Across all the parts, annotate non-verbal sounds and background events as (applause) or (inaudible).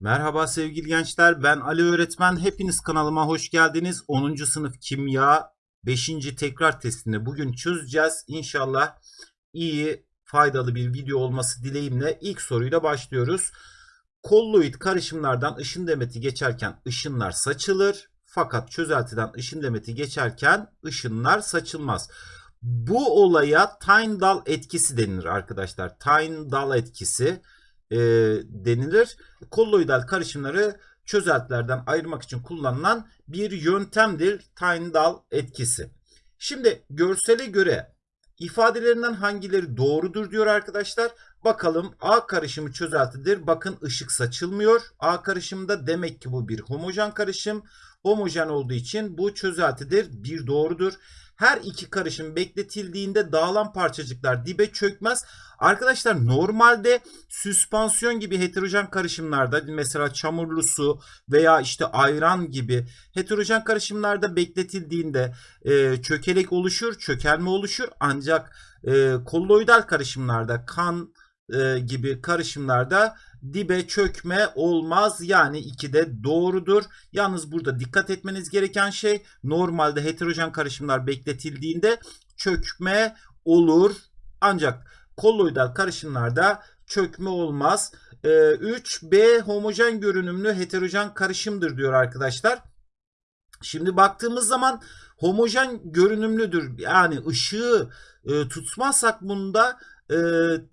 Merhaba sevgili gençler ben Ali öğretmen hepiniz kanalıma hoş geldiniz 10. sınıf kimya 5. tekrar testini bugün çözeceğiz İnşallah iyi faydalı bir video olması dileğimle ilk soruyla başlıyoruz kolloid karışımlardan ışın demeti geçerken ışınlar saçılır fakat çözeltiden ışın demeti geçerken ışınlar saçılmaz bu olaya Tyndall etkisi denilir arkadaşlar Tyndall etkisi e, denilir. Kolloidal karışımları çözeltilerden ayırmak için kullanılan bir yöntemdir Tyndall etkisi. Şimdi görsele göre ifadelerinden hangileri doğrudur diyor arkadaşlar. Bakalım A karışımı çözeltidir. Bakın ışık saçılmıyor. A karışımında demek ki bu bir homojen karışım. Homojen olduğu için bu çözeltidir. Bir doğrudur. Her iki karışım bekletildiğinde dağılan parçacıklar dibe çökmez. Arkadaşlar normalde süspansiyon gibi heterojen karışımlarda mesela çamurlu su veya işte ayran gibi heterojen karışımlarda bekletildiğinde e, çökelek oluşur, çökelme oluşur. Ancak e, kolloidal karışımlarda kan e, gibi karışımlarda dibe çökme olmaz. Yani 2 de doğrudur. Yalnız burada dikkat etmeniz gereken şey normalde heterojen karışımlar bekletildiğinde çökme olur. Ancak kolloidal karışımlarda çökme olmaz. Ee, 3B homojen görünümlü heterojen karışımdır diyor arkadaşlar. Şimdi baktığımız zaman homojen görünümlüdür. Yani ışığı e, tutmazsak bunda e,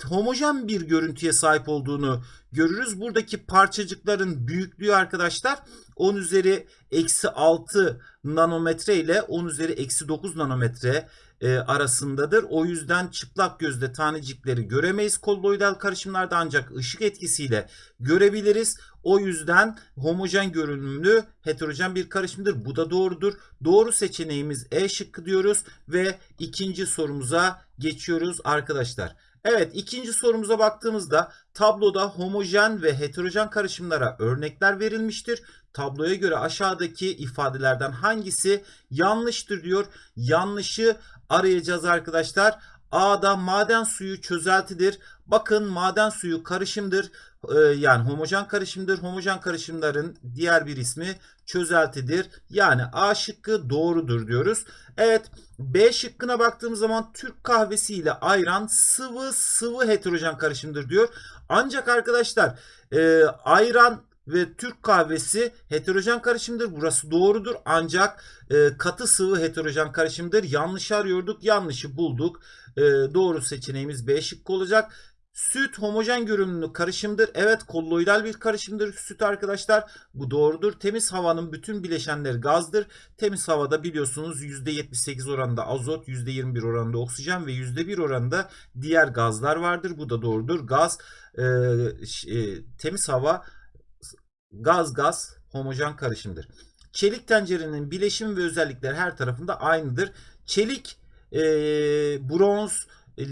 homojen bir görüntüye sahip olduğunu görürüz. Buradaki parçacıkların büyüklüğü arkadaşlar 10 üzeri eksi 6 nanometre ile 10 üzeri eksi 9 nanometre e, arasındadır. O yüzden çıplak gözle tanecikleri göremeyiz kolloidal karışımlarda ancak ışık etkisiyle görebiliriz. O yüzden homojen görünümlü heterojen bir karışımdır. Bu da doğrudur. Doğru seçeneğimiz E şıkkı diyoruz ve ikinci sorumuza geçiyoruz arkadaşlar. Evet ikinci sorumuza baktığımızda tabloda homojen ve heterojen karışımlara örnekler verilmiştir. Tabloya göre aşağıdaki ifadelerden hangisi yanlıştır diyor. Yanlışı arayacağız arkadaşlar. A'da maden suyu çözeltidir. Bakın maden suyu karışımdır. Ee, yani homojen karışımdır. Homojen karışımların diğer bir ismi çözeltidir. Yani A şıkkı doğrudur diyoruz. Evet B şıkkına baktığımız zaman Türk kahvesi ile ayran sıvı sıvı heterojen karışımdır diyor. Ancak arkadaşlar e, ayran ve Türk kahvesi heterojen karışımdır. Burası doğrudur. Ancak e, katı sıvı heterojen karışımdır. Yanlış arıyorduk. Yanlışı bulduk. E, doğru seçeneğimiz B şıkkı olacak. Süt homojen görünümlü karışımdır. Evet kolloidal bir karışımdır süt arkadaşlar. Bu doğrudur. Temiz havanın bütün bileşenleri gazdır. Temiz havada biliyorsunuz %78 oranında azot, %21 oranında oksijen ve %1 oranında diğer gazlar vardır. Bu da doğrudur. Gaz, e, e, temiz hava gaz gaz homojen karışımdır. Çelik tencerenin bileşim ve özellikleri her tarafında aynıdır. Çelik, e, bronz, e,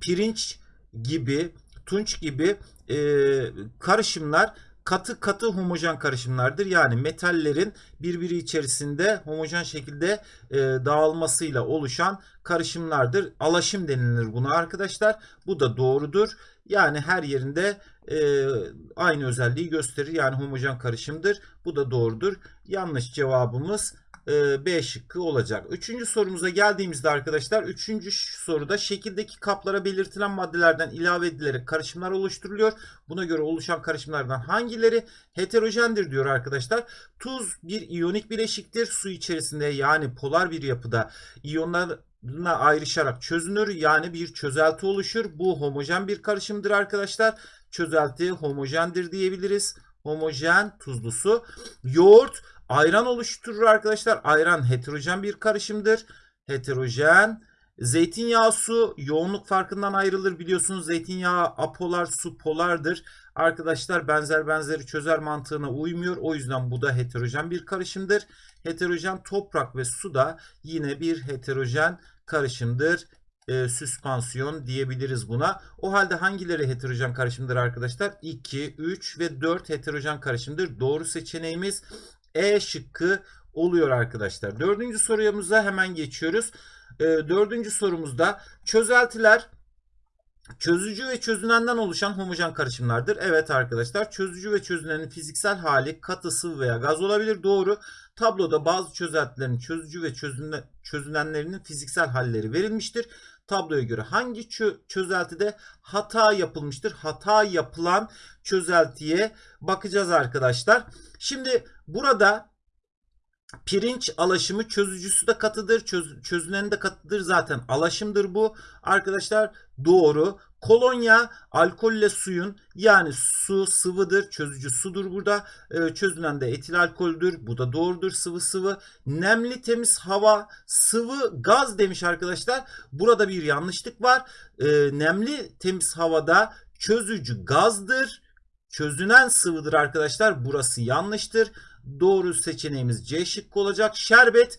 pirinç gibi, tunç gibi e, karışımlar katı katı homojen karışımlardır. Yani metallerin birbiri içerisinde homojen şekilde e, dağılmasıyla oluşan karışımlardır. Alaşım denilir buna arkadaşlar. Bu da doğrudur. Yani her yerinde e, aynı özelliği gösterir. Yani homojen karışımdır. Bu da doğrudur. Yanlış cevabımız B şıkkı olacak. Üçüncü sorumuza geldiğimizde arkadaşlar üçüncü soruda şekildeki kaplara belirtilen maddelerden ilave edilerek karışımlar oluşturuluyor. Buna göre oluşan karışımlardan hangileri heterojendir diyor arkadaşlar. Tuz bir iyonik bileşiktir. Su içerisinde yani polar bir yapıda iyonlar ayrışarak çözünür. Yani bir çözelti oluşur. Bu homojen bir karışımdır arkadaşlar. Çözelti homojendir diyebiliriz. Homojen tuzlu su. Yoğurt ayran oluşturur arkadaşlar. Ayran heterojen bir karışımdır. Heterojen. Zeytinyağı su yoğunluk farkından ayrılır biliyorsunuz. Zeytinyağı apolar su polardır. Arkadaşlar benzer benzeri çözer mantığına uymuyor. O yüzden bu da heterojen bir karışımdır. Heterojen toprak ve su da yine bir heterojen karışımdır. E, süspansiyon diyebiliriz buna. O halde hangileri heterojen karışımdır arkadaşlar? 2, 3 ve 4 heterojen karışımdır. Doğru seçeneğimiz E şıkkı oluyor arkadaşlar. Dördüncü sorumuza hemen geçiyoruz. E, dördüncü sorumuzda çözeltiler Çözücü ve çözünenden oluşan homojen karışımlardır. Evet arkadaşlar çözücü ve çözünenin fiziksel hali katı, sıvı veya gaz olabilir. Doğru. Tabloda bazı çözeltilerin çözücü ve çözüne, çözünenlerinin fiziksel halleri verilmiştir. Tabloya göre hangi çö çözeltide hata yapılmıştır? Hata yapılan çözeltiye bakacağız arkadaşlar. Şimdi burada Pirinç alaşımı çözücüsü de katıdır. Çöz, çözüneni de katıdır. Zaten alaşımdır bu. Arkadaşlar doğru. Kolonya alkolle suyun yani su sıvıdır. Çözücü sudur burada. Ee, çözünen de etil alkoldür. Bu da doğrudur. Sıvı sıvı. Nemli temiz hava sıvı gaz demiş arkadaşlar. Burada bir yanlışlık var. Ee, nemli temiz havada çözücü gazdır. Çözünen sıvıdır arkadaşlar. Burası yanlıştır. Doğru seçeneğimiz C şıkkı olacak. Şerbet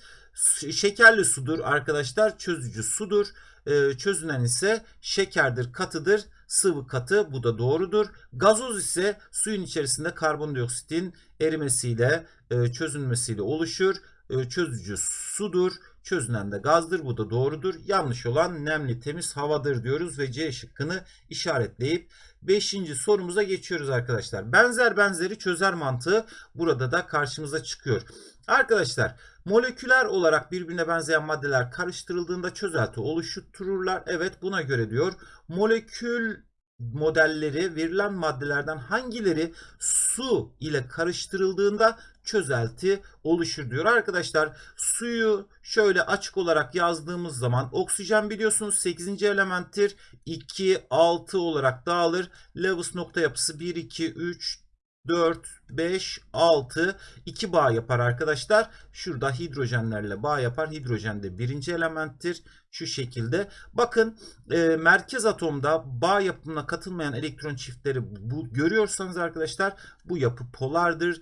şekerli sudur arkadaşlar. Çözücü sudur. Ee, çözünen ise şekerdir, katıdır. Sıvı katı bu da doğrudur. Gazoz ise suyun içerisinde karbondioksitin erimesiyle, e, çözünmesiyle oluşur. E, çözücü sudur. Çözünen de gazdır. Bu da doğrudur. Yanlış olan nemli temiz havadır diyoruz ve C şıkkını işaretleyip 5. sorumuza geçiyoruz arkadaşlar. Benzer benzeri çözer mantığı burada da karşımıza çıkıyor. Arkadaşlar moleküler olarak birbirine benzeyen maddeler karıştırıldığında çözelti oluştururlar. Evet buna göre diyor. Molekül modelleri verilen maddelerden hangileri su ile karıştırıldığında çözelti oluşur diyor. Arkadaşlar suyu şöyle açık olarak yazdığımız zaman oksijen biliyorsunuz 8. elementtir. 2, 6 olarak dağılır. Lewis nokta yapısı 1, 2, 3, 4, 5, 6 2 bağ yapar arkadaşlar. Şurada hidrojenlerle bağ yapar. Hidrojen de birinci elementtir. Şu şekilde. Bakın e, merkez atomda bağ yapımına katılmayan elektron çiftleri bu, görüyorsanız arkadaşlar bu yapı polardır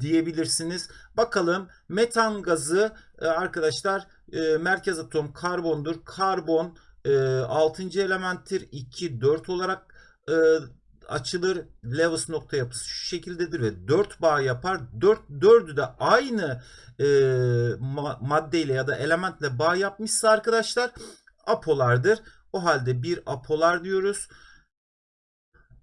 diyebilirsiniz. Bakalım metan gazı e, arkadaşlar e, merkez atom karbondur. Karbon e, 6. elementtir. 2, 4 olarak e, açılır. Lewis nokta yapısı şu şekildedir ve 4 bağ yapar. 4 4'ü de aynı e, ma maddeyle ya da elementle bağ yapmışsa arkadaşlar apolardır. O halde bir apolar diyoruz.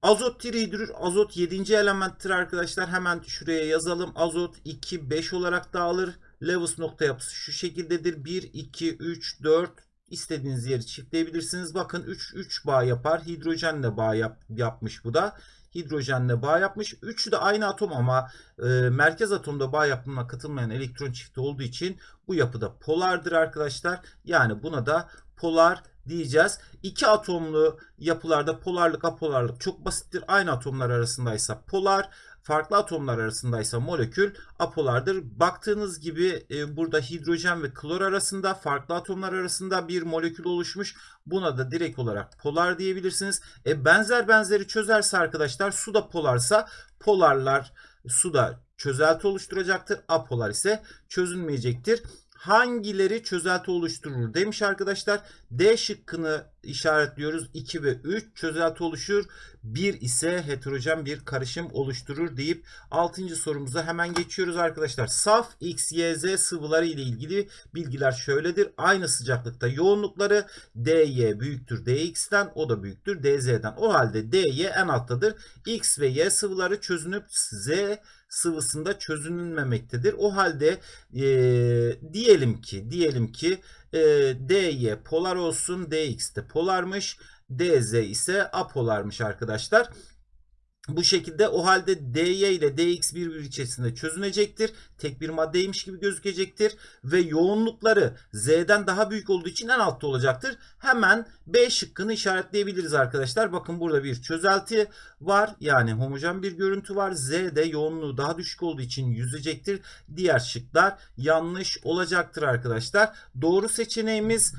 Azot trihidrür, azot 7. elementtir arkadaşlar. Hemen şuraya yazalım. Azot 2, 5 olarak dağılır. Lewis nokta yapısı şu şekildedir. 1, 2, 3, 4, istediğiniz yeri çiftleyebilirsiniz. Bakın 3 3 bağ yapar. Hidrojenle bağ yap, yapmış bu da. Hidrojenle bağ yapmış. Üçü de aynı atom ama e, merkez atomda bağ yapımına katılmayan elektron çifti olduğu için bu yapıda polardır arkadaşlar. Yani buna da polar diyeceğiz. İki atomlu yapılarda polarlık apolarlık çok basittir. Aynı atomlar arasındaysa polar, farklı atomlar arasındaysa molekül apolardır. Baktığınız gibi e, burada hidrojen ve klor arasında farklı atomlar arasında bir molekül oluşmuş. Buna da direkt olarak polar diyebilirsiniz. E, benzer benzeri çözerse arkadaşlar su da polarsa polarlar suda çözelti oluşturacaktır. Apolar ise çözünmeyecektir hangileri çözelti oluşturur demiş arkadaşlar. D şıkkını işaretliyoruz. 2 ve 3 çözelti oluşur. 1 ise heterojen bir karışım oluşturur deyip 6. sorumuza hemen geçiyoruz arkadaşlar. Saf X, Y, Z sıvıları ile ilgili bilgiler şöyledir. Aynı sıcaklıkta yoğunlukları DY büyüktür DX'ten o da büyüktür DZ'den. O halde DY en alttadır. X ve Y sıvıları çözünüp Z sıvısında çözünülmemektedir. O halde e, diyelim ki diyelim ki e, DY polar olsun DX de polarmış. DZ ise apolarmış arkadaşlar. Bu şekilde o halde dy ile dx birbiri içerisinde çözünecektir. Tek bir maddeymiş gibi gözükecektir. Ve yoğunlukları z'den daha büyük olduğu için en altta olacaktır. Hemen b şıkkını işaretleyebiliriz arkadaşlar. Bakın burada bir çözelti var. Yani homojen bir görüntü var. z'de yoğunluğu daha düşük olduğu için yüzecektir. Diğer şıklar yanlış olacaktır arkadaşlar. Doğru seçeneğimiz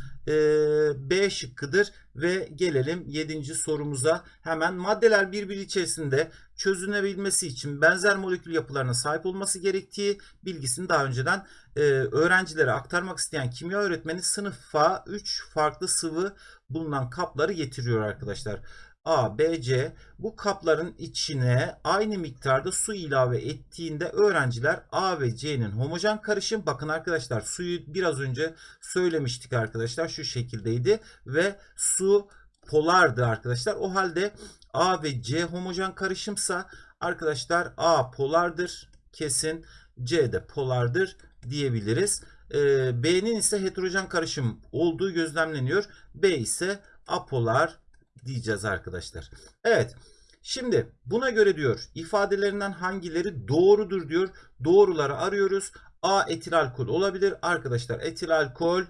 B şıkkıdır ve gelelim 7. sorumuza. Hemen maddeler birbiri içerisinde çözünebilmesi için benzer molekül yapılarına sahip olması gerektiği bilgisini daha önceden e, öğrencilere aktarmak isteyen kimya öğretmeni sınıfa 3 farklı sıvı bulunan kapları getiriyor arkadaşlar. A, B, C bu kapların içine aynı miktarda su ilave ettiğinde öğrenciler A ve C'nin homojen karışım bakın arkadaşlar suyu biraz önce söylemiştik arkadaşlar şu şekildeydi ve su polardı arkadaşlar. O halde A ve C homojen karışımsa arkadaşlar A polardır kesin C de polardır diyebiliriz. Ee, B'nin ise heterojen karışım olduğu gözlemleniyor. B ise apolar diyeceğiz arkadaşlar. Evet. Şimdi buna göre diyor ifadelerinden hangileri doğrudur diyor. Doğruları arıyoruz. A etil alkol olabilir. Arkadaşlar etil alkol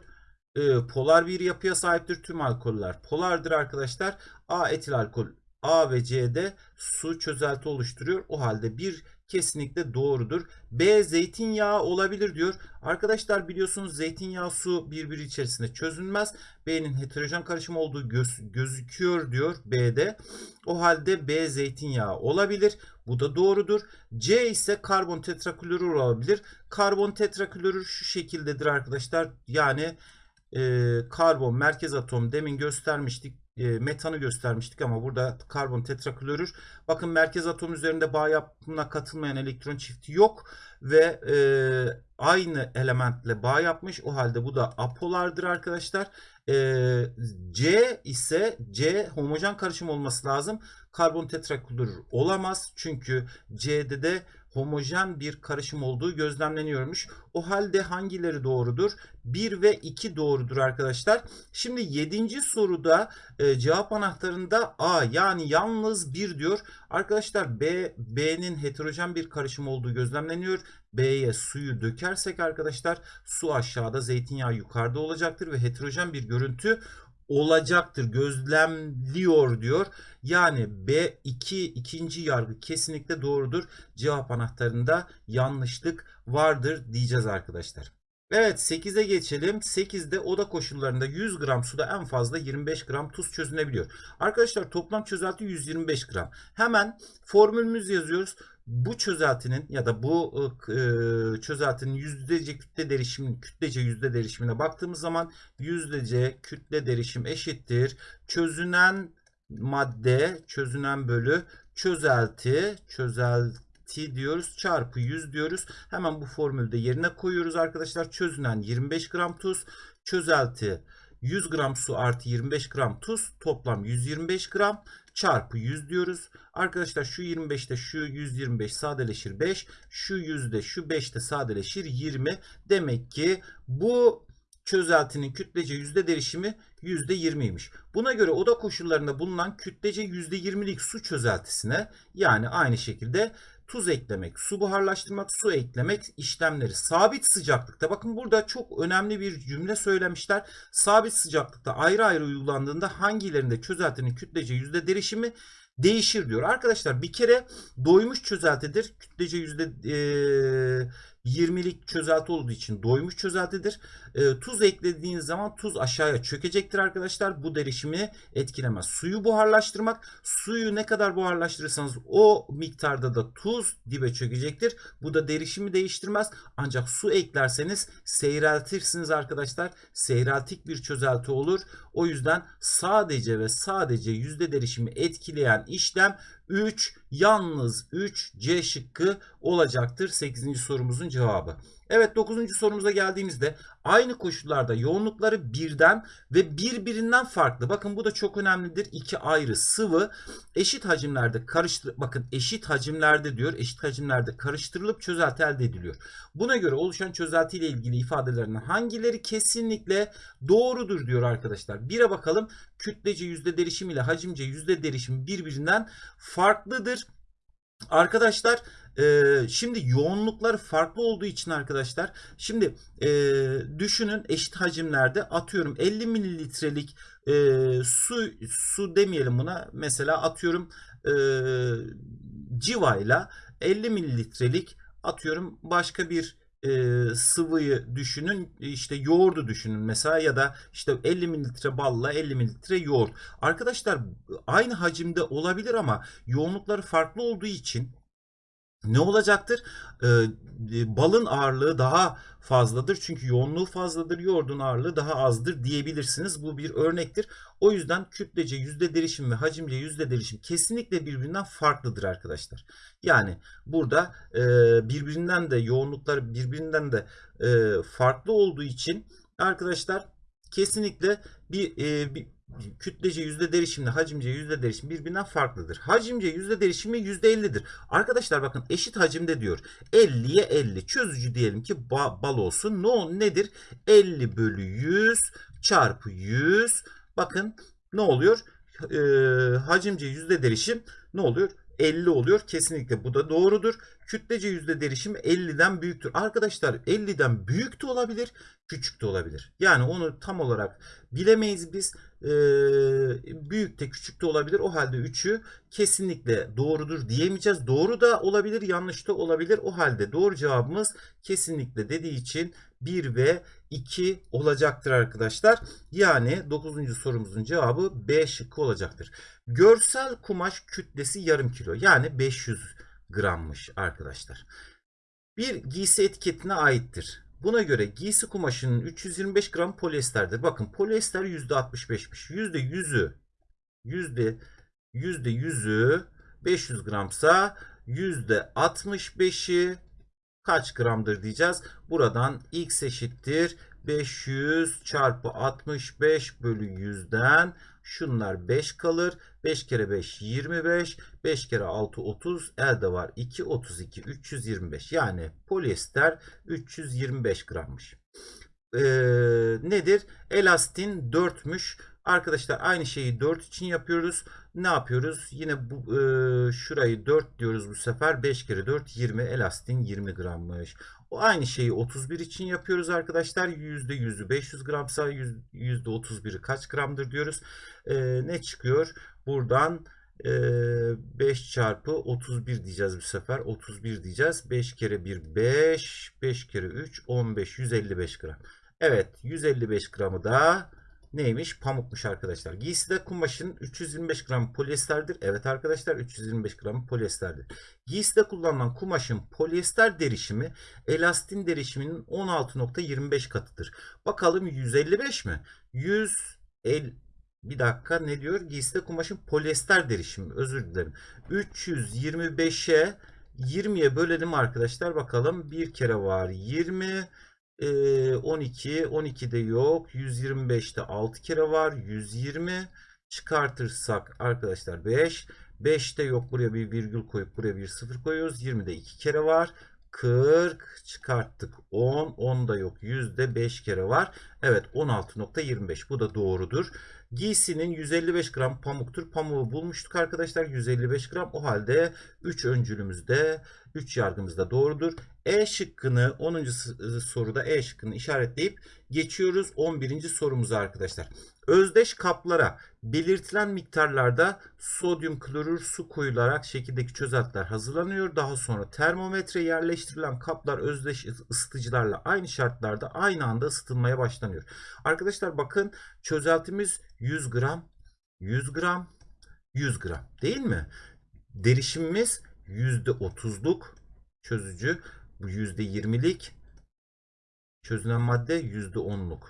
e, polar bir yapıya sahiptir. Tüm alkoller polardır arkadaşlar. A etil alkol A ve C'de su çözelti oluşturuyor. O halde bir kesinlikle doğrudur. B zeytinyağı olabilir diyor. Arkadaşlar biliyorsunuz zeytinyağı su birbiri içerisinde çözünmez. B'nin heterojen karışım olduğu göz, gözüküyor diyor B'de. O halde B zeytinyağı olabilir. Bu da doğrudur. C ise karbon tetraklorür olabilir. Karbon tetraklorür şu şekildedir arkadaşlar. Yani e, karbon merkez atom demin göstermiştik e, metanı göstermiştik ama burada karbon tetraklorür. Bakın merkez atom üzerinde bağ yapımına katılmayan elektron çifti yok ve e, aynı elementle bağ yapmış. O halde bu da apolardır arkadaşlar. E, C ise C homojen karışım olması lazım. Karbon tetraklorür olamaz. Çünkü C'de de homojen bir karışım olduğu gözlemleniyormuş. O halde hangileri doğrudur? 1 ve 2 doğrudur arkadaşlar. Şimdi 7. soruda e, cevap anahtarında A yani yalnız 1 diyor. Arkadaşlar B B'nin heterojen bir karışım olduğu gözlemleniyor. B'ye suyu dökersek arkadaşlar su aşağıda zeytinyağı yukarıda olacaktır ve heterojen bir görüntü olacaktır. Gözlemliyor diyor. Yani B2 ikinci yargı kesinlikle doğrudur. Cevap anahtarında yanlışlık vardır diyeceğiz arkadaşlar. Evet 8'e geçelim. 8'de oda koşullarında 100 gram suda en fazla 25 gram tuz çözünebiliyor. Arkadaşlar toplam çözelti 125 gram. Hemen formülümüzü yazıyoruz. Bu çözeltinin ya da bu e, çözeltinin yüzdece kütle derişimi, kütlece yüzde derişimine baktığımız zaman yüzdece kütle derişim eşittir. Çözünen madde, çözünen bölü çözelti, çözelti diyoruz çarpı 100 diyoruz. Hemen bu formülde yerine koyuyoruz arkadaşlar. Çözünen 25 gram tuz, çözelti 100 gram su artı 25 gram tuz toplam 125 gram çarpı 100 diyoruz. Arkadaşlar şu 25'te şu 125 sadeleşir 5. Şu 100'de şu 5'te sadeleşir 20. Demek ki bu çözeltinin kütlece yüzde derişimi yüzde 20'ymiş. Buna göre oda koşullarında bulunan kütlece yüzde 20'lik su çözeltisine yani aynı şekilde tuz eklemek, su buharlaştırmak, su eklemek işlemleri sabit sıcaklıkta. Bakın burada çok önemli bir cümle söylemişler. Sabit sıcaklıkta ayrı ayrı uygulandığında hangilerinde çözeltinin kütlece yüzde derişimi değişir diyor. Arkadaşlar bir kere doymuş çözeltidir. Kütlece yüzde e, 20'lik çözelti olduğu için doymuş çözeltidir. E, tuz eklediğiniz zaman tuz aşağıya çökecektir arkadaşlar. Bu derişimi etkilemez. Suyu buharlaştırmak. Suyu ne kadar buharlaştırırsanız o miktarda da tuz dibe çökecektir. Bu da derişimi değiştirmez. Ancak su eklerseniz seyreltirsiniz arkadaşlar. Seyreltik bir çözelti olur. O yüzden sadece ve sadece yüzde derişimi etkileyen işlem 3 yalnız 3 C şıkkı olacaktır 8. sorumuzun cevabı. Evet 9. sorumuza geldiğimizde aynı koşullarda yoğunlukları birden ve birbirinden farklı. Bakın bu da çok önemlidir. İki ayrı sıvı eşit hacimlerde karıştır bakın eşit hacimlerde diyor. Eşit hacimlerde karıştırılıp çözelti elde ediliyor. Buna göre oluşan çözelti ile ilgili ifadelerinin hangileri kesinlikle doğrudur diyor arkadaşlar. Bire bakalım. Kütlece yüzde derişim ile hacimce yüzde derişim birbirinden farklıdır. Arkadaşlar e, şimdi yoğunluklar farklı olduğu için arkadaşlar şimdi e, düşünün eşit hacimlerde atıyorum 50 mililitrelik e, su su demeyelim buna mesela atıyorum e, civayla 50 mililitrelik atıyorum başka bir e, sıvıyı düşünün işte yoğurdu düşünün mesela ya da işte 50 mililitre balla 50 mililitre yoğurt. Arkadaşlar aynı hacimde olabilir ama yoğunlukları farklı olduğu için ne olacaktır? Ee, balın ağırlığı daha fazladır. Çünkü yoğunluğu fazladır. Yoğurdun ağırlığı daha azdır diyebilirsiniz. Bu bir örnektir. O yüzden kütlece yüzde derişim ve hacimce yüzde derişim kesinlikle birbirinden farklıdır arkadaşlar. Yani burada e, birbirinden de yoğunluklar birbirinden de e, farklı olduğu için arkadaşlar kesinlikle bir, e, bir kütlece yüzde derişimle hacimce yüzde derişim birbirinden farklıdır. Hacimce yüzde derişimi yüzde 50'dir. Arkadaşlar bakın eşit hacimde diyor. 50'ye 50. Çözücü diyelim ki ba- bal olsun. Ne o nedir? 50 bölü 100 çarpı 100. Bakın ne oluyor? Ee, hacimce yüzde derişim ne oluyor? 50 oluyor. Kesinlikle bu da doğrudur. Kütlece yüzde derişim 50'den büyüktür. Arkadaşlar 50'den büyük de olabilir, küçük de olabilir. Yani onu tam olarak bilemeyiz biz. Ee, büyük de küçük de olabilir. O halde 3'ü kesinlikle doğrudur diyemeyeceğiz. Doğru da olabilir, yanlış da olabilir. O halde doğru cevabımız kesinlikle dediği için 1 ve 2 olacaktır arkadaşlar. Yani 9. sorumuzun cevabı B şıkkı olacaktır. Görsel kumaş kütlesi yarım kilo yani 500 grammış arkadaşlar. Bir giysi etiketine aittir. Buna göre giysi kumaşının 325 gram polyesterdir. Bakın polyester %65'miş. %100'ü yüzde yüzde yüzü 500 gramsa yüzde 65'i kaç gramdır diyeceğiz. Buradan x eşittir 500 çarpı 65 bölü 100'den şunlar 5 kalır. 5 kere 5 25. 5 kere 6 30. Elde var 2 32 325. Yani polyester 325 grammış. Ee, nedir? Elastin 4'müş. Arkadaşlar aynı şeyi 4 için yapıyoruz. Ne yapıyoruz? Yine bu e, şurayı 4 diyoruz bu sefer. 5 kere 4 20 elastin 20 grammış. O aynı şeyi 31 için yapıyoruz arkadaşlar. %100'ü 500 gramsa %31'i kaç gramdır diyoruz. E, ne çıkıyor? Buradan e, 5 çarpı 31 diyeceğiz bu sefer. 31 diyeceğiz. 5 kere 1 5. 5 kere 3 15. 155 gram. Evet 155 gramı da neymiş? Pamukmuş arkadaşlar. Giyside kumaşın 325 gram polyesterdir. Evet arkadaşlar 325 gram polyesterdir. Giyside kullanılan kumaşın polyester derişimi elastin derişiminin 16.25 katıdır. Bakalım 155 mi? 100 el bir dakika ne diyor? Giyside kumaşın polyester derişimi. Özür dilerim. 325'e 20'ye bölelim arkadaşlar. Bakalım bir kere var 20 12 12'de yok. 125'te 6 kere var. 120 çıkartırsak arkadaşlar 5 5'te yok. Buraya bir virgül koyup buraya bir sıfır koyuyoruz. 20'de 2 kere var. 40 çıkarttık. 10 10'da yok. Yüzde 5 kere var. Evet 16.25 bu da doğrudur giysinin 155 gram pamuktur pamuğu bulmuştuk arkadaşlar 155 gram o halde 3 öncülümüzde 3 yargımızda doğrudur e şıkkını 10. soruda E şıkkını işaretleyip geçiyoruz 11. sorumuza arkadaşlar. Özdeş kaplara belirtilen miktarlarda sodyum klorür su koyularak şekildeki çözeltiler hazırlanıyor. Daha sonra termometre yerleştirilen kaplar özdeş ısıtıcılarla aynı şartlarda aynı anda ısıtılmaya başlanıyor. Arkadaşlar bakın çözeltimiz 100 gram, 100 gram, 100 gram değil mi? Derişimimiz %30'luk çözücü. Bu %20'lik çözünen madde %10'luk.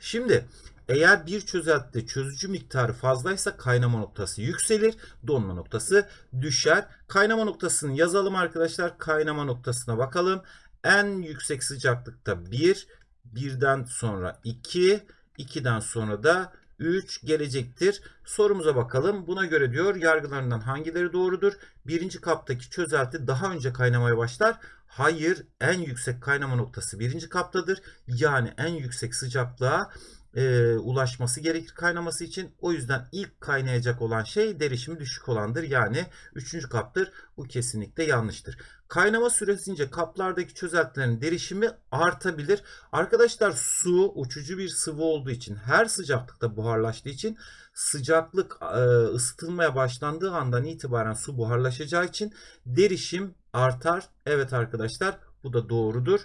Şimdi eğer bir çözeltide çözücü miktarı fazlaysa kaynama noktası yükselir, donma noktası düşer. Kaynama noktasını yazalım arkadaşlar. Kaynama noktasına bakalım. En yüksek sıcaklıkta 1, 1'den sonra 2, 2'den sonra da 3 gelecektir. Sorumuza bakalım. Buna göre diyor yargılarından hangileri doğrudur? Birinci kaptaki çözelti daha önce kaynamaya başlar. Hayır en yüksek kaynama noktası birinci kaptadır. Yani en yüksek sıcaklığa e, ulaşması gerekir kaynaması için. O yüzden ilk kaynayacak olan şey derişimi düşük olandır. Yani üçüncü kaptır. Bu kesinlikle yanlıştır. Kaynama süresince kaplardaki çözeltilerin derişimi artabilir. Arkadaşlar su uçucu bir sıvı olduğu için her sıcaklıkta buharlaştığı için sıcaklık e, ısıtılmaya başlandığı andan itibaren su buharlaşacağı için derişim artar. Evet arkadaşlar bu da doğrudur.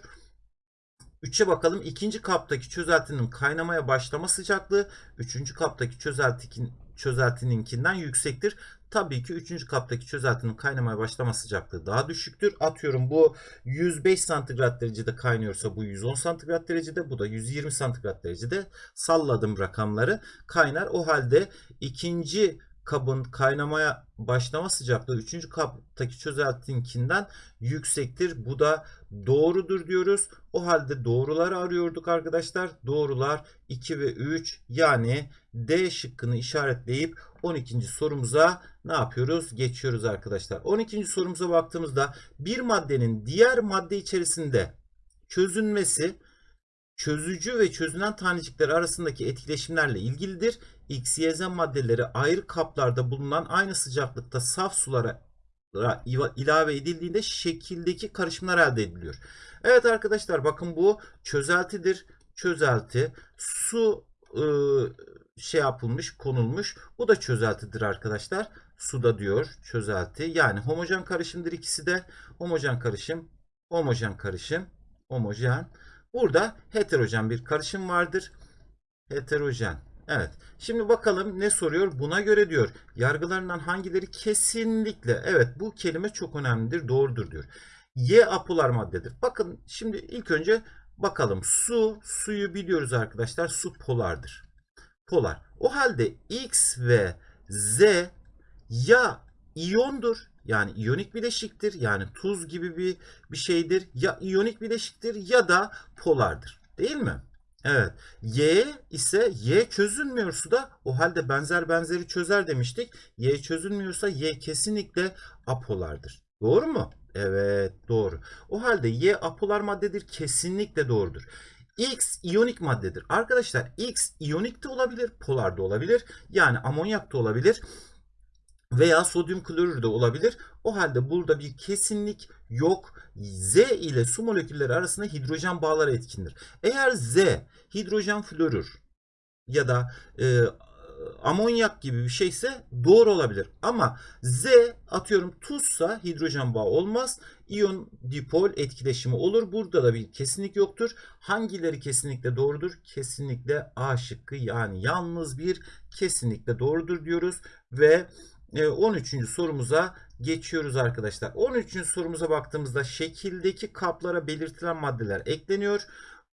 3'e bakalım. İkinci kaptaki çözeltinin kaynamaya başlama sıcaklığı 3. kaptaki çözeltinin çözeltininkinden yüksektir. Tabii ki 3. kaptaki çözeltinin kaynamaya başlama sıcaklığı daha düşüktür. Atıyorum bu 105 santigrat derecede kaynıyorsa bu 110 santigrat derecede bu da 120 santigrat derecede salladım rakamları kaynar. O halde ikinci kabın kaynamaya başlama sıcaklığı 3. kaptaki çözeltinkinden yüksektir. Bu da doğrudur diyoruz. O halde doğruları arıyorduk arkadaşlar. Doğrular 2 ve 3 yani D şıkkını işaretleyip 12. sorumuza ne yapıyoruz? Geçiyoruz arkadaşlar. 12. sorumuza baktığımızda bir maddenin diğer madde içerisinde çözünmesi çözücü ve çözünen tanecikler arasındaki etkileşimlerle ilgilidir. X, Y, maddeleri ayrı kaplarda bulunan aynı sıcaklıkta saf sulara ilave edildiğinde şekildeki karışımlar elde ediliyor. Evet arkadaşlar bakın bu çözeltidir. Çözelti su ıı, şey yapılmış konulmuş. Bu da çözeltidir arkadaşlar. Suda diyor çözelti. Yani homojen karışımdır ikisi de. Homojen karışım, homojen karışım, homojen. Burada heterojen bir karışım vardır. Heterojen. Evet. Şimdi bakalım ne soruyor? Buna göre diyor. Yargılarından hangileri kesinlikle evet bu kelime çok önemlidir. Doğrudur diyor. Y apolar maddedir. Bakın şimdi ilk önce bakalım. Su, suyu biliyoruz arkadaşlar. Su polardır. Polar. O halde X ve Z ya iyondur yani iyonik bileşiktir. Yani tuz gibi bir bir şeydir. Ya iyonik bileşiktir ya da polardır. Değil mi? Evet. Y ise Y çözülmüyor suda. O halde benzer benzeri çözer demiştik. Y çözülmüyorsa Y kesinlikle apolardır. Doğru mu? Evet doğru. O halde Y apolar maddedir. Kesinlikle doğrudur. X iyonik maddedir. Arkadaşlar X iyonik de olabilir, polar da olabilir. Yani amonyak da olabilir veya sodyum klorür de olabilir. O halde burada bir kesinlik yok. Z ile su molekülleri arasında hidrojen bağları etkindir. Eğer Z hidrojen florür ya da e, amonyak gibi bir şeyse doğru olabilir. Ama Z atıyorum tuzsa hidrojen bağı olmaz. İyon dipol etkileşimi olur. Burada da bir kesinlik yoktur. Hangileri kesinlikle doğrudur? Kesinlikle A şıkkı yani yalnız bir kesinlikle doğrudur diyoruz ve 13. E, sorumuza geçiyoruz arkadaşlar. 13. sorumuza baktığımızda şekildeki kaplara belirtilen maddeler ekleniyor.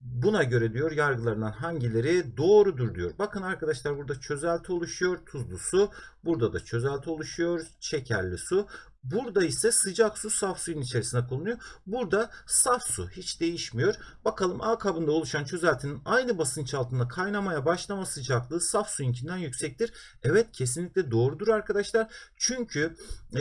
Buna göre diyor yargılarından hangileri doğrudur diyor. Bakın arkadaşlar burada çözelti oluşuyor. Tuzlu su. Burada da çözelti oluşuyor. Şekerli su. Burada ise sıcak su saf suyun içerisine konuluyor. Burada saf su hiç değişmiyor. Bakalım A kabında oluşan çözeltinin aynı basınç altında kaynamaya başlama sıcaklığı saf suyunkinden yüksektir. Evet kesinlikle doğrudur arkadaşlar. Çünkü e,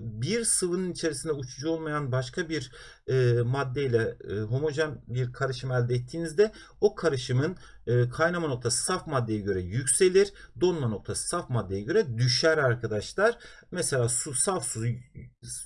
bir sıvının içerisinde uçucu olmayan başka bir e, maddeyle e, homojen bir karışım elde ettiğinizde o karışımın e, kaynama noktası saf maddeye göre yükselir. Donma noktası saf maddeye göre düşer arkadaşlar. Mesela su saf su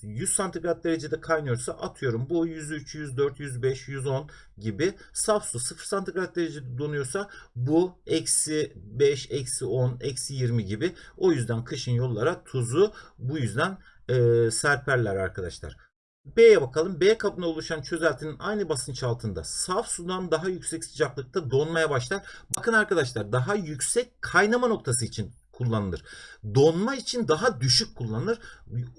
100 santigrat derecede kaynıyorsa atıyorum bu 103, 104, 105, 110 gibi. Saf su 0 santigrat derecede donuyorsa bu eksi 5, eksi 10, eksi 20 gibi. O yüzden kışın yollara tuzu bu yüzden e, serperler arkadaşlar. B'ye bakalım. B kabına oluşan çözeltinin aynı basınç altında saf sudan daha yüksek sıcaklıkta donmaya başlar. Bakın arkadaşlar daha yüksek kaynama noktası için kullanılır. Donma için daha düşük kullanılır.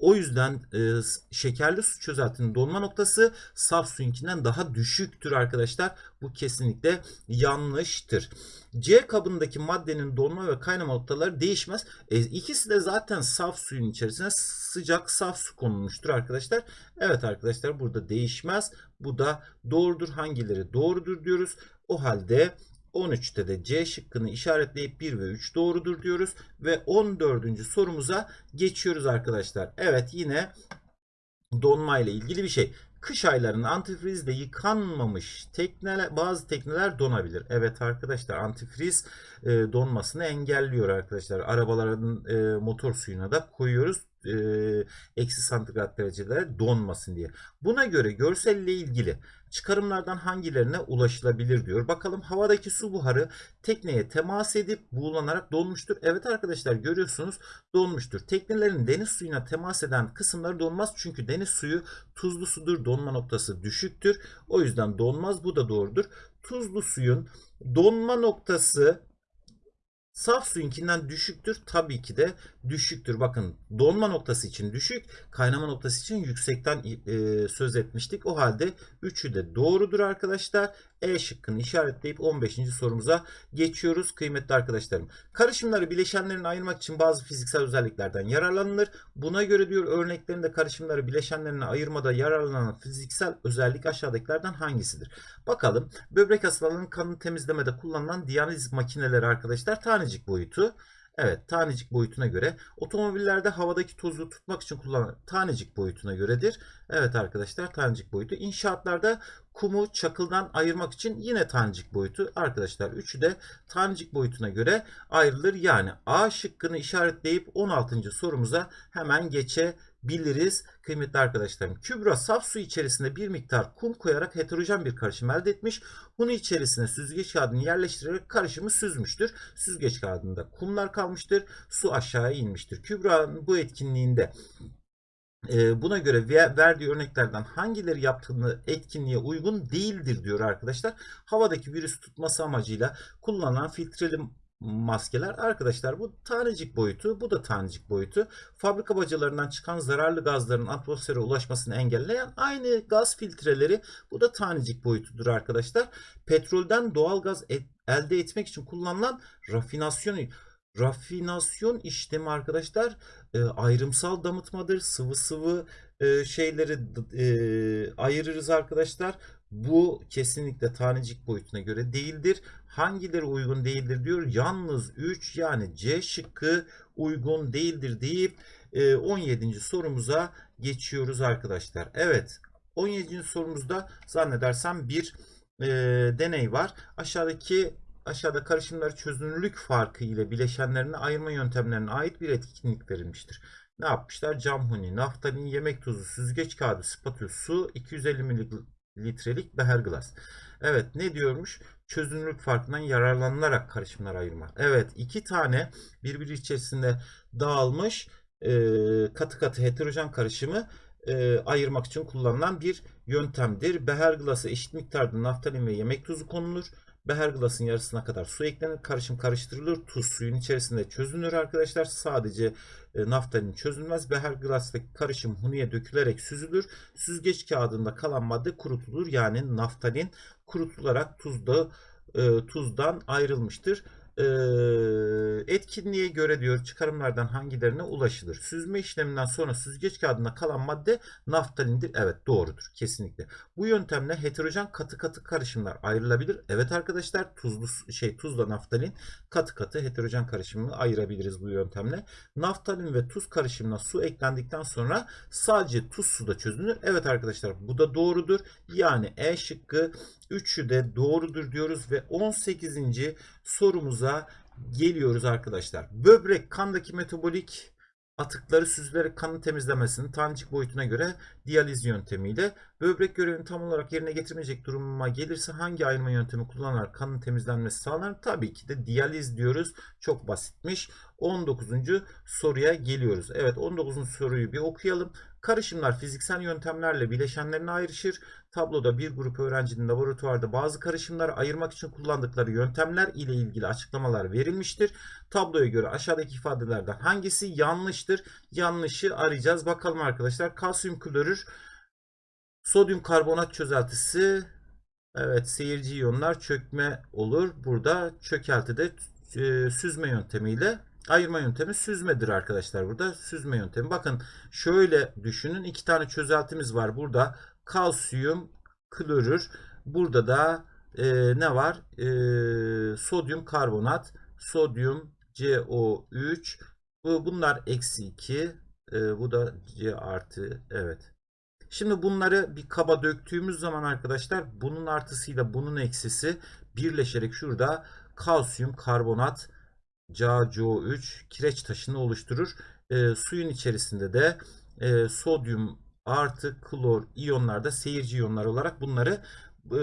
O yüzden e, şekerli su çözeltinin donma noktası saf suyunkinden daha düşüktür arkadaşlar. Bu kesinlikle yanlıştır. C kabındaki maddenin donma ve kaynama noktaları değişmez. E, ikisi de zaten saf suyun içerisine sıcak saf su konulmuştur arkadaşlar. Evet arkadaşlar burada değişmez. Bu da doğrudur. Hangileri doğrudur diyoruz. O halde 13'te de C şıkkını işaretleyip 1 ve 3 doğrudur diyoruz. Ve 14. sorumuza geçiyoruz arkadaşlar. Evet yine donma ile ilgili bir şey. Kış aylarında antifrizde yıkanmamış tekneler, bazı tekneler donabilir. Evet arkadaşlar antifriz e, donmasını engelliyor arkadaşlar. Arabaların e, motor suyuna da koyuyoruz e, eksi santigrat derecelere donmasın diye. Buna göre görselle ilgili çıkarımlardan hangilerine ulaşılabilir diyor. Bakalım havadaki su buharı tekneye temas edip buğulanarak donmuştur. Evet arkadaşlar görüyorsunuz donmuştur. Teknelerin deniz suyuna temas eden kısımları donmaz. Çünkü deniz suyu tuzlu sudur. Donma noktası düşüktür. O yüzden donmaz. Bu da doğrudur. Tuzlu suyun donma noktası Saf suyunkinden düşüktür. Tabii ki de düşüktür. Bakın donma noktası için düşük, kaynama noktası için yüksekten e, söz etmiştik. O halde üçü de doğrudur arkadaşlar. E şıkkını işaretleyip 15. sorumuza geçiyoruz kıymetli arkadaşlarım. Karışımları bileşenlerini ayırmak için bazı fiziksel özelliklerden yararlanılır. Buna göre diyor örneklerinde karışımları bileşenlerine ayırmada yararlanan fiziksel özellik aşağıdakilerden hangisidir? Bakalım böbrek hastalarının kanını temizlemede kullanılan diyaliz makineleri arkadaşlar tanecik boyutu. Evet tanecik boyutuna göre otomobillerde havadaki tozu tutmak için kullanılan tanecik boyutuna göredir. Evet arkadaşlar tanecik boyutu. İnşaatlarda kumu çakıldan ayırmak için yine tanecik boyutu. Arkadaşlar üçü de tanecik boyutuna göre ayrılır. Yani A şıkkını işaretleyip 16. sorumuza hemen geçebiliriz. Kıymetli arkadaşlarım Kübra saf su içerisinde bir miktar kum koyarak heterojen bir karışım elde etmiş. Bunu içerisine süzgeç kağıdını yerleştirerek karışımı süzmüştür. Süzgeç kağıdında kumlar kalmıştır. Su aşağıya inmiştir. Kübra'nın bu etkinliğinde e, buna göre verdiği örneklerden hangileri yaptığını etkinliğe uygun değildir diyor arkadaşlar. Havadaki virüs tutması amacıyla kullanılan filtreli maskeler. Arkadaşlar bu tanecik boyutu bu da tanecik boyutu. Fabrika bacalarından çıkan zararlı gazların atmosfere ulaşmasını engelleyen aynı gaz filtreleri bu da tanecik boyutudur arkadaşlar. Petrolden doğal gaz et, elde etmek için kullanılan rafinasyon rafinasyon işlemi arkadaşlar e, ayrımsal damıtmadır. Sıvı sıvı e, şeyleri e, ayırırız arkadaşlar bu kesinlikle tanecik boyutuna göre değildir. Hangileri uygun değildir diyor. Yalnız 3 yani C şıkkı uygun değildir deyip 17. sorumuza geçiyoruz arkadaşlar. Evet 17. sorumuzda zannedersem bir e, deney var. Aşağıdaki aşağıda karışımları çözünürlük farkı ile bileşenlerini ayırma yöntemlerine ait bir etkinlik verilmiştir. Ne yapmışlar? Cam huni, naftalin, yemek tuzu, süzgeç kağıdı, spatül, su, 250 mililitrelik beher glas. Evet ne diyormuş? Çözünürlük farkından yararlanılarak karışımlar ayırma. Evet iki tane birbiri içerisinde dağılmış e, katı katı heterojen karışımı e, ayırmak için kullanılan bir yöntemdir. Beher glası eşit miktarda naftalin ve yemek tuzu konulur. Beher glasın yarısına kadar su eklenir. Karışım karıştırılır. Tuz suyun içerisinde çözünür arkadaşlar. Sadece e, naftalin çözülmez. Beher glastaki karışım huniye dökülerek süzülür. Süzgeç kağıdında kalan madde kurutulur. Yani naftalin kurutularak tuzda e, tuzdan ayrılmıştır etkinliğe göre diyor çıkarımlardan hangilerine ulaşılır? Süzme işleminden sonra süzgeç kağıdına kalan madde naftalindir. Evet doğrudur kesinlikle. Bu yöntemle heterojen katı katı karışımlar ayrılabilir. Evet arkadaşlar tuzlu şey tuzla naftalin katı katı heterojen karışımını ayırabiliriz bu yöntemle. Naftalin ve tuz karışımına su eklendikten sonra sadece tuz suda çözünür. Evet arkadaşlar bu da doğrudur. Yani E şıkkı 3'ü de doğrudur diyoruz ve 18. sorumuza geliyoruz arkadaşlar. Böbrek kandaki metabolik atıkları süzülerek kanın temizlemesini tanecik boyutuna göre diyaliz yöntemiyle böbrek görevini tam olarak yerine getirmeyecek duruma gelirse hangi ayırma yöntemi kullanarak kanın temizlenmesi sağlanır? Tabii ki de diyaliz diyoruz. Çok basitmiş. 19. soruya geliyoruz. Evet 19. soruyu bir okuyalım. Karışımlar fiziksel yöntemlerle bileşenlerine ayrışır. Tabloda bir grup öğrencinin laboratuvarda bazı karışımları ayırmak için kullandıkları yöntemler ile ilgili açıklamalar verilmiştir. Tabloya göre aşağıdaki ifadelerden hangisi yanlıştır? Yanlışı arayacağız. Bakalım arkadaşlar. Kalsiyum klorür, sodyum karbonat çözeltisi, evet seyirci iyonlar çökme olur. Burada çökeltide e, süzme yöntemiyle ayırma yöntemi süzmedir arkadaşlar burada. Süzme yöntemi. Bakın şöyle düşünün. iki tane çözeltimiz var. Burada kalsiyum klorür. Burada da e, ne var? E, sodyum karbonat. Sodyum CO3. Bu, bunlar eksi 2. E, bu da C artı. Evet. Şimdi bunları bir kaba döktüğümüz zaman arkadaşlar bunun artısıyla bunun eksisi birleşerek şurada kalsiyum karbonat CaCO3 kireç taşını oluşturur. E, suyun içerisinde de e, sodyum artı klor iyonlar da seyirci iyonlar olarak bunları e,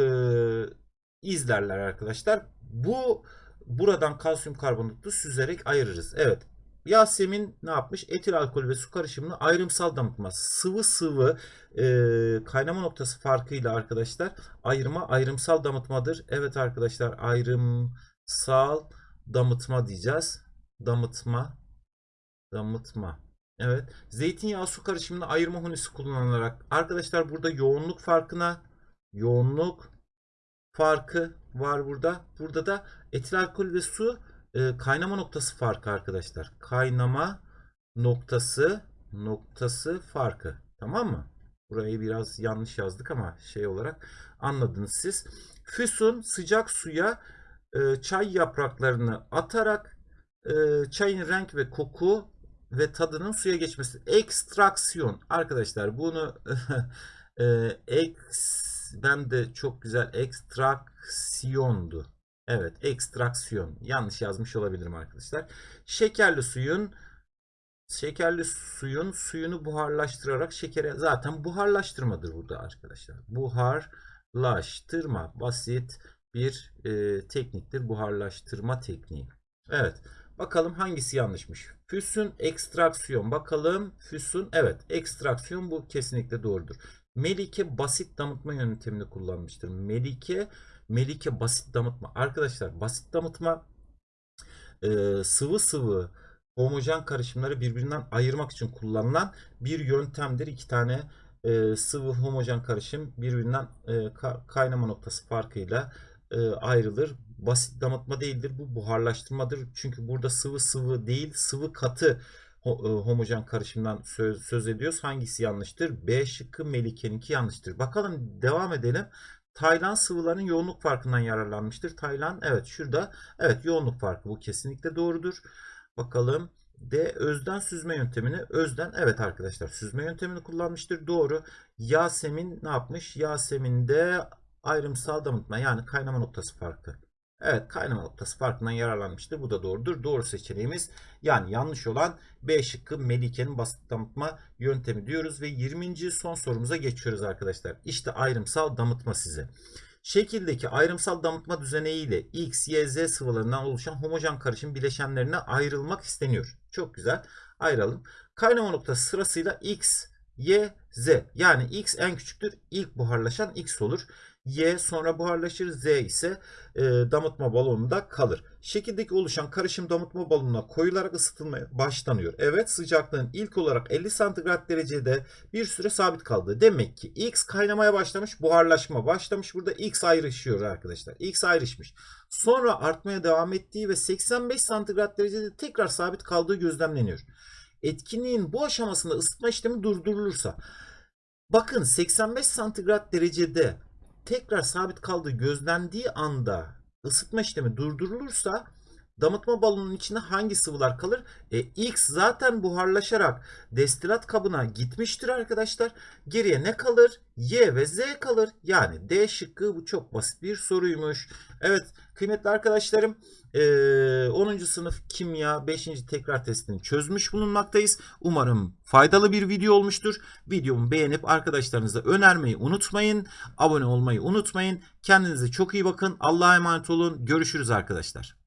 izlerler arkadaşlar. Bu buradan kalsiyum karbonatı süzerek ayırırız. Evet. Yasemin ne yapmış? Etil alkol ve su karışımını ayrımsal damıtma. Sıvı sıvı e, kaynama noktası farkıyla arkadaşlar ayırma ayrımsal damıtmadır. Evet arkadaşlar ayrımsal damıtma diyeceğiz. Damıtma. Damıtma. Evet. Zeytinyağı su karışımını ayırma hunisi kullanılarak arkadaşlar burada yoğunluk farkına yoğunluk farkı var burada. Burada da etil alkol ve su e, kaynama noktası farkı arkadaşlar. Kaynama noktası noktası farkı. Tamam mı? Burayı biraz yanlış yazdık ama şey olarak anladınız siz. Füsun sıcak suya e, çay yapraklarını atarak e, çayın renk ve koku ve tadının suya geçmesi. Ekstraksiyon. Arkadaşlar bunu (laughs) e, eks ben de çok güzel ekstraksiyondu. Evet, ekstraksiyon. Yanlış yazmış olabilirim arkadaşlar. Şekerli suyun şekerli suyun suyunu buharlaştırarak şekere zaten buharlaştırmadır burada arkadaşlar. Buharlaştırma basit bir e, tekniktir. Buharlaştırma tekniği. Evet. Bakalım hangisi yanlışmış. Füsun ekstraksiyon. Bakalım füsun. Evet ekstraksiyon bu kesinlikle doğrudur. Melike basit damıtma yöntemini kullanmıştır. Melike Melike basit damıtma. Arkadaşlar basit damıtma e, sıvı sıvı homojen karışımları birbirinden ayırmak için kullanılan bir yöntemdir. İki tane e, sıvı homojen karışım birbirinden e, ka- kaynama noktası farkıyla e, ayrılır. Basit damıtma değildir. Bu buharlaştırmadır. Çünkü burada sıvı sıvı değil sıvı katı e, homojen karışımdan söz, söz ediyoruz. Hangisi yanlıştır? B şıkkı Melike'ninki yanlıştır. Bakalım devam edelim. Taylan sıvıların yoğunluk farkından yararlanmıştır. Taylan evet şurada evet yoğunluk farkı bu kesinlikle doğrudur. Bakalım D özden süzme yöntemini özden evet arkadaşlar süzme yöntemini kullanmıştır. Doğru. Yasemin ne yapmış? Yasemin de ayrımsal damıtma yani kaynama noktası farkı. Evet kaynama noktası farkından yararlanmıştır. Bu da doğrudur. Doğru seçeneğimiz yani yanlış olan B şıkkı Melike'nin basit damıtma yöntemi diyoruz ve 20. son sorumuza geçiyoruz arkadaşlar. İşte ayrımsal damıtma size. Şekildeki ayrımsal damıtma düzeneğiyle X, Y, Z sıvılarından oluşan homojen karışım bileşenlerine ayrılmak isteniyor. Çok güzel. Ayıralım. Kaynama noktası sırasıyla X, Y, Z. Yani X en küçüktür. İlk buharlaşan X olur. Y sonra buharlaşır. Z ise e, damıtma balonunda kalır. Şekildeki oluşan karışım damıtma balonuna koyularak ısıtılmaya başlanıyor. Evet sıcaklığın ilk olarak 50 santigrat derecede bir süre sabit kaldı. Demek ki X kaynamaya başlamış, buharlaşma başlamış. Burada X ayrışıyor arkadaşlar. X ayrışmış. Sonra artmaya devam ettiği ve 85 santigrat derecede tekrar sabit kaldığı gözlemleniyor. Etkinliğin bu aşamasında ısıtma işlemi durdurulursa bakın 85 santigrat derecede tekrar sabit kaldığı gözlendiği anda ısıtma işlemi durdurulursa damıtma balonunun içinde hangi sıvılar kalır? E, X zaten buharlaşarak destilat kabına gitmiştir arkadaşlar. Geriye ne kalır? Y ve Z kalır. Yani D şıkkı bu çok basit bir soruymuş. Evet kıymetli arkadaşlarım e, 10. sınıf kimya 5. tekrar testini çözmüş bulunmaktayız. Umarım faydalı bir video olmuştur. Videomu beğenip arkadaşlarınıza önermeyi unutmayın. Abone olmayı unutmayın. Kendinize çok iyi bakın. Allah'a emanet olun. Görüşürüz arkadaşlar.